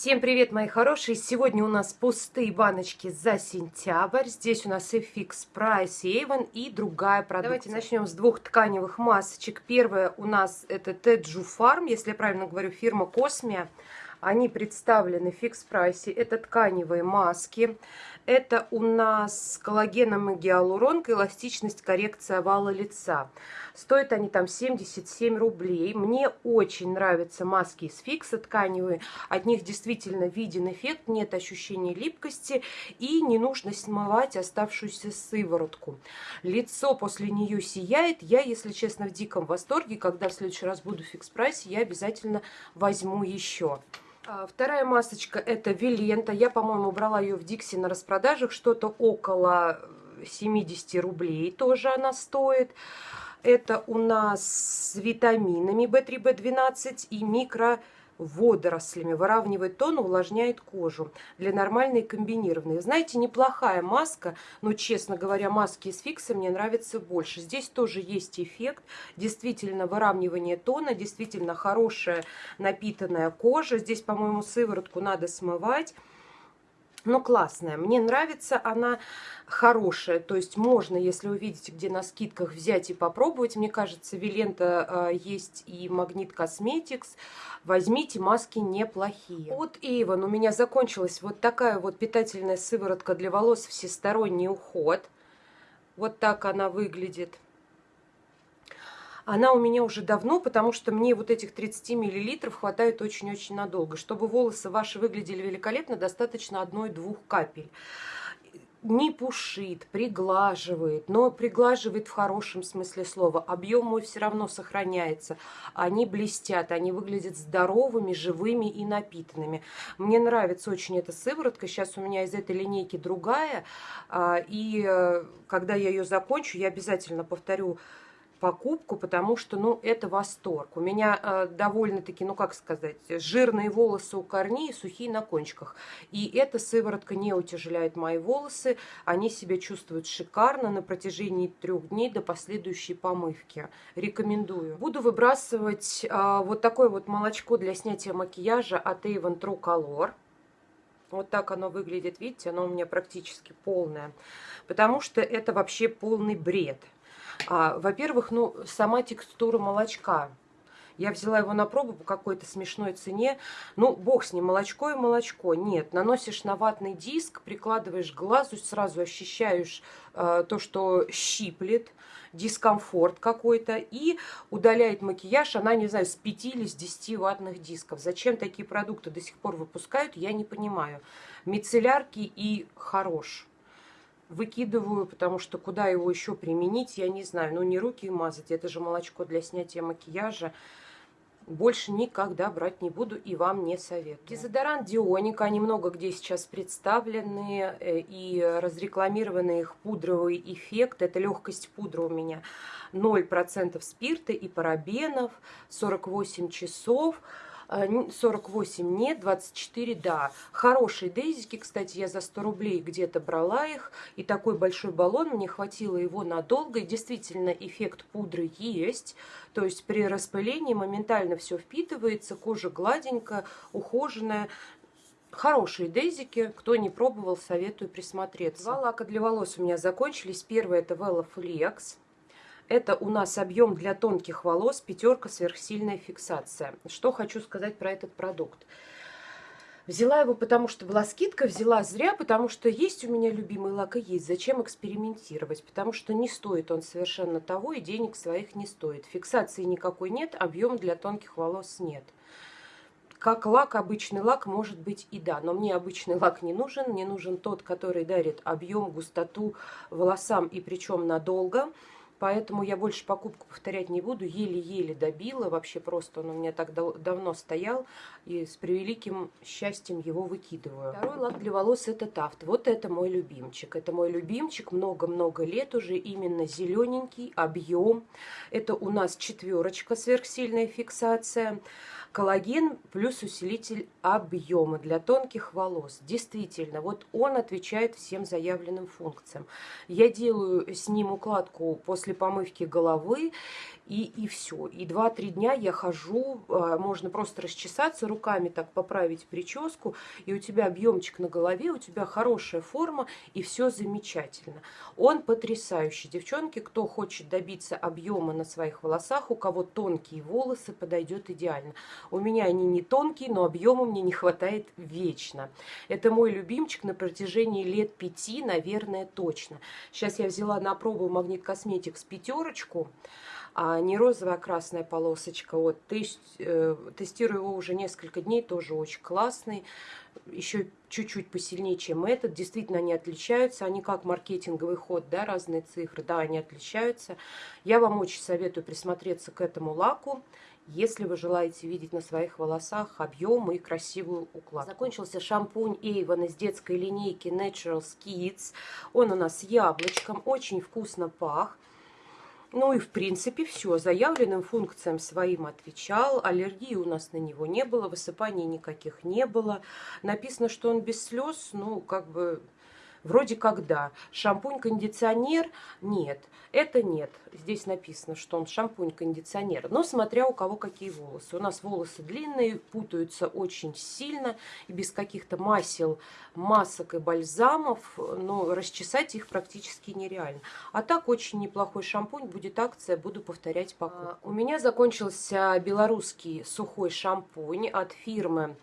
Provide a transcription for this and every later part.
Всем привет, мои хорошие! Сегодня у нас пустые баночки за сентябрь. Здесь у нас FX Price Avon и другая продукция. Давайте начнем с двух тканевых масочек. Первая у нас это Teju Farm, если я правильно говорю, фирма Cosmia. Они представлены в фикс прайсе. Это тканевые маски. Это у нас коллагеном и гиалуронка, эластичность, коррекция овала лица. Стоят они там 77 рублей. Мне очень нравятся маски из фикса тканевые. От них действительно виден эффект, нет ощущения липкости и не нужно смывать оставшуюся сыворотку. Лицо после нее сияет. Я, если честно, в диком восторге. Когда в следующий раз буду в фикс прайсе, я обязательно возьму еще. А, вторая масочка это Вилента. Я, по-моему, брала ее в Дикси на распродажах. Что-то около 70 рублей тоже она стоит. Это у нас с витаминами В3, В12 и микро водорослями, выравнивает тон, увлажняет кожу. Для нормальной комбинированной. Знаете, неплохая маска, но, честно говоря, маски из фикса мне нравятся больше. Здесь тоже есть эффект, действительно выравнивание тона, действительно хорошая напитанная кожа. Здесь, по-моему, сыворотку надо смывать но классная. Мне нравится она хорошая. То есть можно, если вы видите, где на скидках, взять и попробовать. Мне кажется, Вилента э, есть и Магнит Косметикс. Возьмите, маски неплохие. От Avon у меня закончилась вот такая вот питательная сыворотка для волос всесторонний уход. Вот так она выглядит. Она у меня уже давно, потому что мне вот этих 30 миллилитров хватает очень-очень надолго. Чтобы волосы ваши выглядели великолепно, достаточно одной-двух капель не пушит, приглаживает, но приглаживает в хорошем смысле слова. Объем мой все равно сохраняется. Они блестят, они выглядят здоровыми, живыми и напитанными. Мне нравится очень эта сыворотка. Сейчас у меня из этой линейки другая. А, и э, когда я ее закончу, я обязательно повторю покупку, потому что, ну, это восторг. У меня э, довольно-таки, ну, как сказать, жирные волосы у корней, сухие на кончиках. И эта сыворотка не утяжеляет мои волосы, они себя чувствуют шикарно на протяжении трех дней до последующей помывки. Рекомендую. Буду выбрасывать э, вот такое вот молочко для снятия макияжа от Avon True Color. Вот так оно выглядит, видите, оно у меня практически полное. Потому что это вообще полный бред. А, Во-первых, ну, сама текстура молочка. Я взяла его на пробу по какой-то смешной цене. Ну, бог с ним, молочко и молочко. Нет, наносишь на ватный диск, прикладываешь к глазу, сразу ощущаешь э, то, что щиплет, дискомфорт какой-то. И удаляет макияж, она, не знаю, с 5 или с 10 ватных дисков. Зачем такие продукты до сих пор выпускают, я не понимаю. Мицеллярки и хорош выкидываю, потому что куда его еще применить, я не знаю. Ну, не руки мазать, это же молочко для снятия макияжа. Больше никогда брать не буду и вам не советую. Дезодорант Дионика, они много где сейчас представлены э, и разрекламированы их пудровый эффект. Это легкость пудра у меня 0% спирта и парабенов, 48 часов. 48 а, нет, 24 да. Хорошие дейзики, кстати, я за 100 рублей где-то брала их. И такой большой баллон, мне хватило его надолго. И действительно эффект пудры есть. То есть при распылении моментально все впитывается, кожа гладенькая, ухоженная. Хорошие дейзики, кто не пробовал, советую присмотреться. Два лака для волос у меня закончились. Первый это Vela Flex. Это у нас объем для тонких волос, пятерка, сверхсильная фиксация. Что хочу сказать про этот продукт. Взяла его, потому что была скидка, взяла зря, потому что есть у меня любимый лак и есть. Зачем экспериментировать? Потому что не стоит он совершенно того, и денег своих не стоит. Фиксации никакой нет, объем для тонких волос нет. Как лак, обычный лак, может быть и да, но мне обычный лак не нужен. Мне нужен тот, который дарит объем, густоту волосам и причем надолго. Поэтому я больше покупку повторять не буду. Еле-еле добила. Вообще просто он у меня так дав давно стоял. И с превеликим счастьем его выкидываю. Второй лак для волос это Тафт. Вот это мой любимчик. Это мой любимчик. Много-много лет уже. Именно зелененький объем. Это у нас четверочка сверхсильная фиксация. коллаген плюс усилитель объема для тонких волос. Действительно, вот он отвечает всем заявленным функциям. Я делаю с ним укладку после помывки головы, и, и все. И 2-3 дня я хожу, а, можно просто расчесаться руками, так поправить прическу, и у тебя объемчик на голове, у тебя хорошая форма, и все замечательно. Он потрясающий. Девчонки, кто хочет добиться объема на своих волосах, у кого тонкие волосы, подойдет идеально. У меня они не тонкие, но объема мне не хватает вечно. Это мой любимчик на протяжении лет пяти, наверное, точно. Сейчас я взяла на пробу Магнит Косметикс пятерочку а не розовая, а красная полосочка. Вот, э, тестирую его уже несколько дней, тоже очень классный. Еще чуть-чуть посильнее, чем этот. Действительно, они отличаются. Они как маркетинговый ход, да, разные цифры, да, они отличаются. Я вам очень советую присмотреться к этому лаку если вы желаете видеть на своих волосах объем и красивую укладку. Закончился шампунь Avon из детской линейки Natural Kids. Он у нас с яблочком, очень вкусно пах. Ну и в принципе все. Заявленным функциям своим отвечал. Аллергии у нас на него не было, высыпаний никаких не было. Написано, что он без слез. Ну, как бы Вроде как да. Шампунь-кондиционер? Нет, это нет. Здесь написано, что он шампунь-кондиционер. Но смотря у кого какие волосы. У нас волосы длинные, путаются очень сильно. И без каких-то масел, масок и бальзамов. Но расчесать их практически нереально. А так очень неплохой шампунь. Будет акция, буду повторять покупку. А, у меня закончился белорусский сухой шампунь от фирмы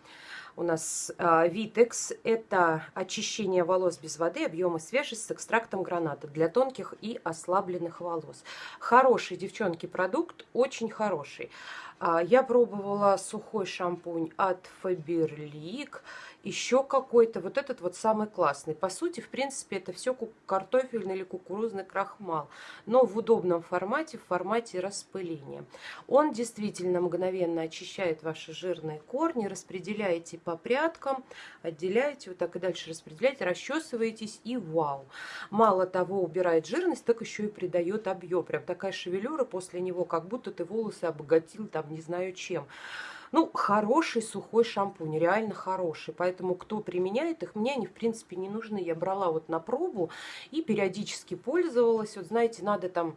у нас а, Vitex. Это очищение волос без воды, объема свежесть с экстрактом граната для тонких и ослабленных волос. Хороший, девчонки, продукт, очень хороший. А, я пробовала сухой шампунь от Faberlic еще какой-то, вот этот вот самый классный. По сути, в принципе, это все картофельный или кукурузный крахмал, но в удобном формате, в формате распыления. Он действительно мгновенно очищает ваши жирные корни, распределяете по прядкам, отделяете, вот так и дальше распределяете, расчесываетесь и вау. Мало того, убирает жирность, так еще и придает объем. Прям такая шевелюра после него, как будто ты волосы обогатил там не знаю чем. Ну, хороший сухой шампунь, реально хороший. Поэтому, кто применяет их, мне они, в принципе, не нужны. Я брала вот на пробу и периодически пользовалась. Вот, знаете, надо там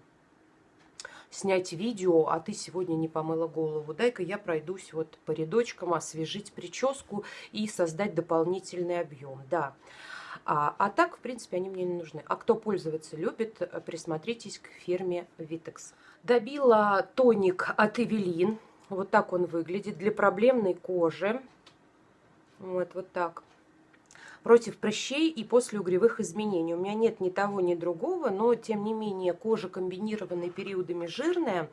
снять видео, а ты сегодня не помыла голову. Дай-ка я пройдусь вот по рядочкам, освежить прическу и создать дополнительный объем. Да. А, а так, в принципе, они мне не нужны. А кто пользоваться любит, присмотритесь к фирме Vitex. Добила тоник от Эвелин. Вот так он выглядит для проблемной кожи. Вот, вот так. Против прыщей и после угревых изменений. У меня нет ни того, ни другого, но тем не менее кожа комбинированная периодами жирная.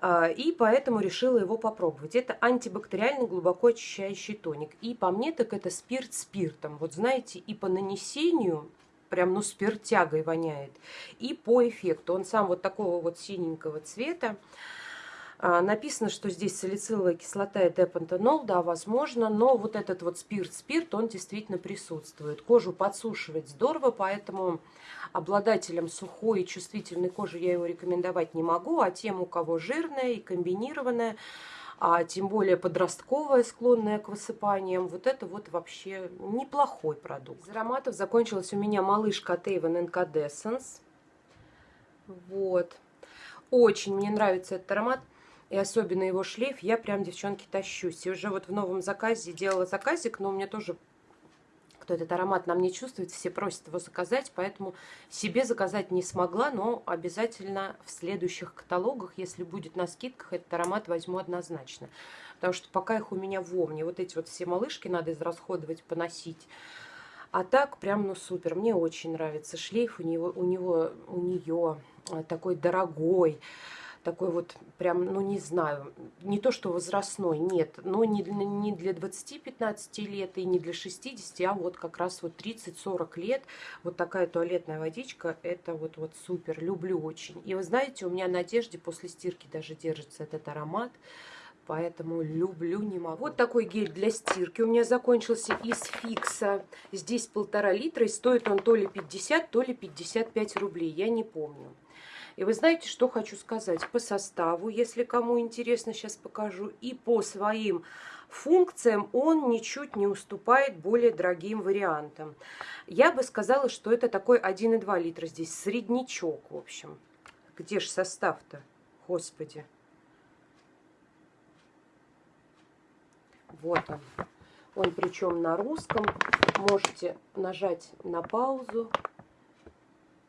А, и поэтому решила его попробовать. Это антибактериальный глубоко очищающий тоник. И по мне так это спирт спиртом. Вот знаете, и по нанесению прям ну спиртягой воняет. И по эффекту. Он сам вот такого вот синенького цвета. А, написано, что здесь салициловая кислота и депантенол, да, возможно, но вот этот вот спирт-спирт, он действительно присутствует. Кожу подсушивает здорово, поэтому обладателям сухой и чувствительной кожи я его рекомендовать не могу, а тем, у кого жирная и комбинированная, а тем более подростковая, склонная к высыпаниям, вот это вот вообще неплохой продукт. Из ароматов закончилась у меня малышка от Avon Incandescence. Вот. Очень мне нравится этот аромат и особенно его шлейф, я прям, девчонки, тащусь. И уже вот в новом заказе делала заказик, но у меня тоже кто этот аромат нам не чувствует, все просят его заказать, поэтому себе заказать не смогла, но обязательно в следующих каталогах, если будет на скидках, этот аромат возьму однозначно. Потому что пока их у меня в омне, вот эти вот все малышки надо израсходовать, поносить. А так прям, ну супер, мне очень нравится шлейф, у него, у него, у нее такой дорогой, такой вот прям, ну не знаю, не то что возрастной, нет, но не, не для 20-15 лет и не для 60, а вот как раз вот 30-40 лет, вот такая туалетная водичка, это вот, вот супер, люблю очень. И вы знаете, у меня на одежде после стирки даже держится этот аромат, поэтому люблю, не. Вот такой гель для стирки у меня закончился из фикса. Здесь полтора литра, и стоит он то ли 50, то ли 55 рублей, я не помню. И вы знаете, что хочу сказать? По составу, если кому интересно, сейчас покажу, и по своим функциям он ничуть не уступает более дорогим вариантам. Я бы сказала, что это такой 1,2 литра здесь, среднячок, в общем. Где же состав-то? Господи. Вот он. Он причем на русском. Можете нажать на паузу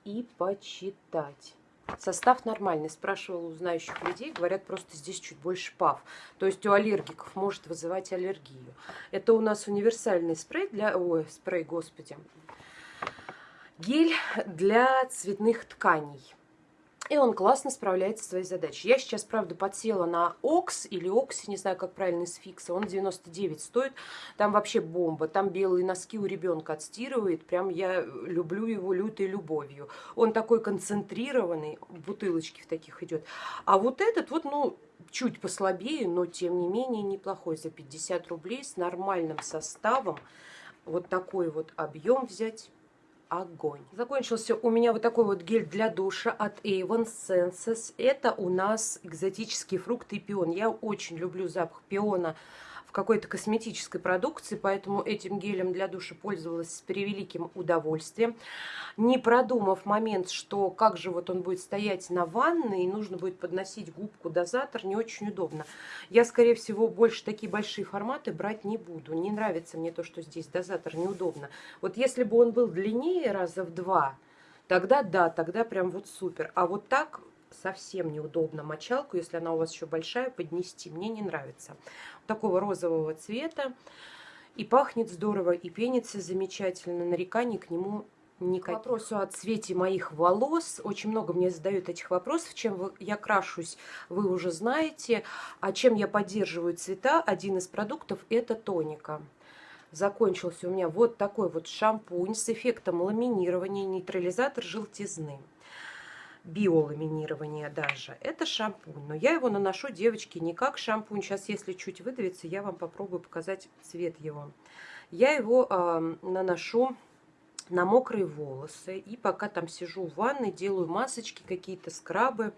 и почитать. Состав нормальный. Спрашивала у знающих людей, говорят, просто здесь чуть больше пав. То есть у аллергиков может вызывать аллергию. Это у нас универсальный спрей для... Ой, спрей, господи. Гель для цветных тканей. И он классно справляется со своей задачей. Я сейчас, правда, подсела на Окс или Окси, не знаю, как правильно, из фикса. Он 99 стоит. Там вообще бомба. Там белые носки у ребенка отстирывает. Прям я люблю его лютой любовью. Он такой концентрированный. В бутылочке в таких идет. А вот этот вот, ну, чуть послабее, но тем не менее неплохой. За 50 рублей с нормальным составом. Вот такой вот объем взять огонь. Закончился у меня вот такой вот гель для душа от Avon Senses. Это у нас экзотические фрукты и пион. Я очень люблю запах пиона в какой-то косметической продукции, поэтому этим гелем для душа пользовалась с превеликим удовольствием. Не продумав момент, что как же вот он будет стоять на ванной, и нужно будет подносить губку дозатор, не очень удобно. Я, скорее всего, больше такие большие форматы брать не буду. Не нравится мне то, что здесь дозатор неудобно. Вот если бы он был длиннее раза в два, тогда да, тогда прям вот супер. А вот так совсем неудобно мочалку, если она у вас еще большая, поднести. Мне не нравится. Такого розового цвета. И пахнет здорово, и пенится замечательно. Нареканий к нему никаких. К вопросу о цвете моих волос. Очень много мне задают этих вопросов. Чем я крашусь, вы уже знаете. А чем я поддерживаю цвета? Один из продуктов это тоника закончился у меня вот такой вот шампунь с эффектом ламинирования, нейтрализатор желтизны биоламинирование даже. Это шампунь, но я его наношу, девочки, не как шампунь. Сейчас, если чуть выдавится, я вам попробую показать цвет его. Я его э, наношу на мокрые волосы. И пока там сижу в ванной, делаю масочки, какие-то скрабы.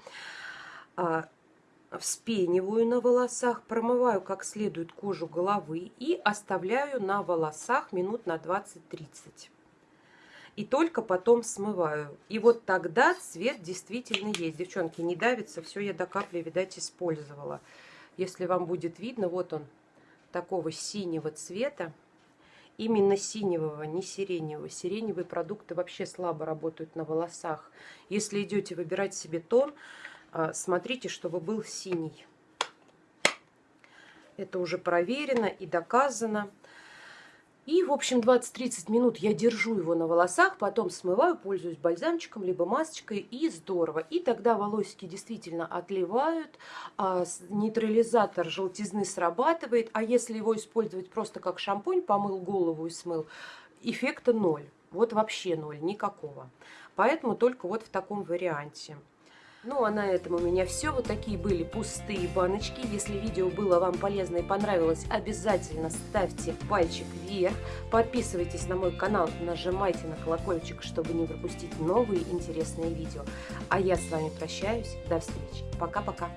Вспениваю на волосах, промываю как следует кожу головы и оставляю на волосах минут на 20-30 и только потом смываю. И вот тогда цвет действительно есть. Девчонки, не давится, все я до капли, видать, использовала. Если вам будет видно, вот он, такого синего цвета. Именно синевого, не сиреневого. Сиреневые продукты вообще слабо работают на волосах. Если идете выбирать себе тон, смотрите, чтобы был синий. Это уже проверено и доказано. И, в общем, 20-30 минут я держу его на волосах, потом смываю, пользуюсь бальзамчиком, либо масочкой, и здорово. И тогда волосики действительно отливают, а нейтрализатор желтизны срабатывает, а если его использовать просто как шампунь, помыл голову и смыл, эффекта ноль. Вот вообще ноль, никакого. Поэтому только вот в таком варианте. Ну а на этом у меня все. Вот такие были пустые баночки. Если видео было вам полезно и понравилось, обязательно ставьте пальчик вверх. Подписывайтесь на мой канал, нажимайте на колокольчик, чтобы не пропустить новые интересные видео. А я с вами прощаюсь. До встречи. Пока-пока.